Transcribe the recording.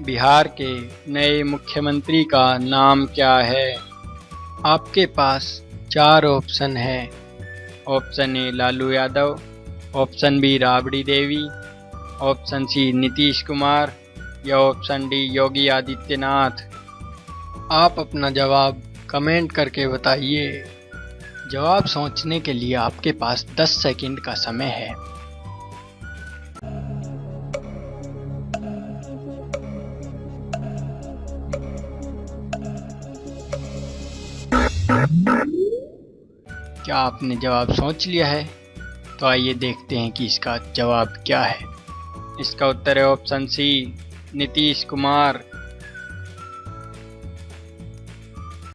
बिहार के नए मुख्यमंत्री का नाम क्या है? आपके पास चार ऑप्शन है। Option A, Lalu Yadav, option B, Rabri Devi, option C, Nitish Kumar, या ऑप्शन डी, योगी आदित्यनाथ। आप अपना जवाब कमेंट करके बताइए। जवाब सोचने के लिए आपके पास 10 सेकंड का समय है। क्या आपने जवाब सोच लिया है? तो आइए देखते हैं कि इसका जवाब क्या है। इसका उत्तर है ऑप्शन सी, नीतीश कुमार।